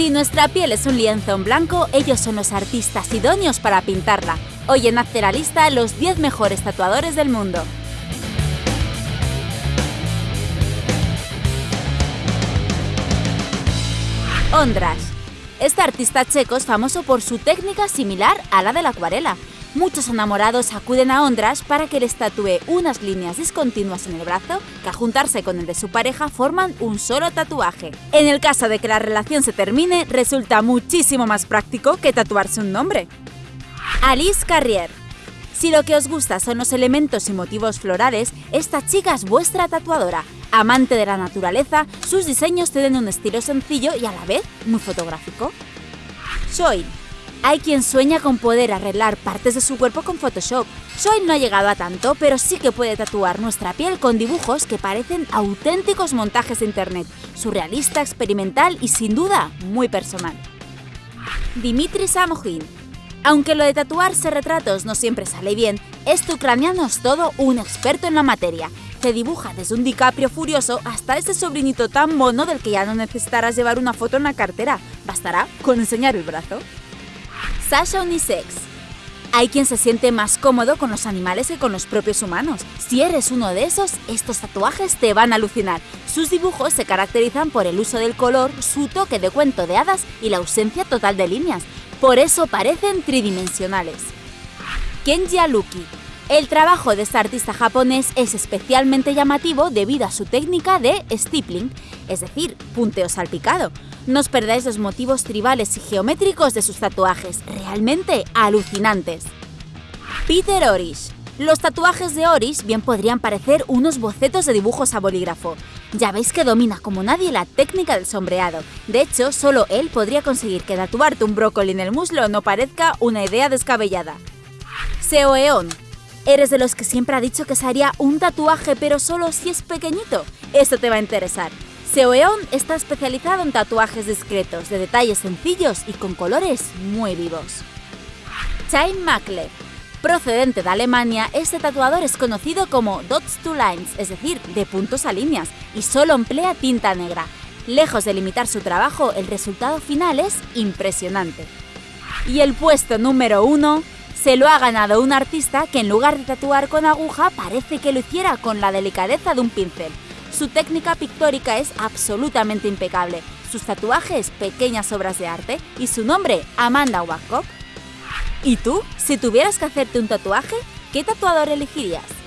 Si nuestra piel es un lienzo en blanco, ellos son los artistas idóneos para pintarla. Hoy en Hazte la lista los 10 mejores tatuadores del mundo. Ondrash. Este artista checo es famoso por su técnica similar a la de la acuarela. Muchos enamorados acuden a Ondrash para que les tatúe unas líneas discontinuas en el brazo que a juntarse con el de su pareja forman un solo tatuaje. En el caso de que la relación se termine, resulta muchísimo más práctico que tatuarse un nombre. Alice Carrier si lo que os gusta son los elementos y motivos florales, esta chica es vuestra tatuadora. Amante de la naturaleza, sus diseños tienen un estilo sencillo y a la vez muy fotográfico. Soy. Hay quien sueña con poder arreglar partes de su cuerpo con Photoshop. Soy no ha llegado a tanto, pero sí que puede tatuar nuestra piel con dibujos que parecen auténticos montajes de internet, surrealista, experimental y sin duda muy personal. Dimitri Samojin aunque lo de tatuarse retratos no siempre sale bien, este ucraniano es todo un experto en la materia. Te dibuja desde un DiCaprio furioso hasta ese sobrinito tan mono del que ya no necesitarás llevar una foto en la cartera. Bastará con enseñar el brazo. Sasha Unisex hay quien se siente más cómodo con los animales que con los propios humanos. Si eres uno de esos, estos tatuajes te van a alucinar. Sus dibujos se caracterizan por el uso del color, su toque de cuento de hadas y la ausencia total de líneas. Por eso parecen tridimensionales. Kenji Aluki. El trabajo de este artista japonés es especialmente llamativo debido a su técnica de stippling, es decir, punteo salpicado. No os perdáis los motivos tribales y geométricos de sus tatuajes, realmente alucinantes. Peter Orish. Los tatuajes de Oris bien podrían parecer unos bocetos de dibujos a bolígrafo. Ya veis que domina como nadie la técnica del sombreado. De hecho, solo él podría conseguir que tatuarte un brócoli en el muslo no parezca una idea descabellada. Seoeon. ¿Eres de los que siempre ha dicho que se haría un tatuaje pero solo si es pequeñito? Esto te va a interesar. Seoeon está especializado en tatuajes discretos, de detalles sencillos y con colores muy vivos. Chain Makler Procedente de Alemania, este tatuador es conocido como dots to lines, es decir, de puntos a líneas, y solo emplea tinta negra. Lejos de limitar su trabajo, el resultado final es impresionante. Y el puesto número uno se lo ha ganado un artista que en lugar de tatuar con aguja parece que lo hiciera con la delicadeza de un pincel. Su técnica pictórica es absolutamente impecable, sus tatuajes pequeñas obras de arte y su nombre Amanda Wacock. ¿Y tú? Si tuvieras que hacerte un tatuaje, ¿qué tatuador elegirías?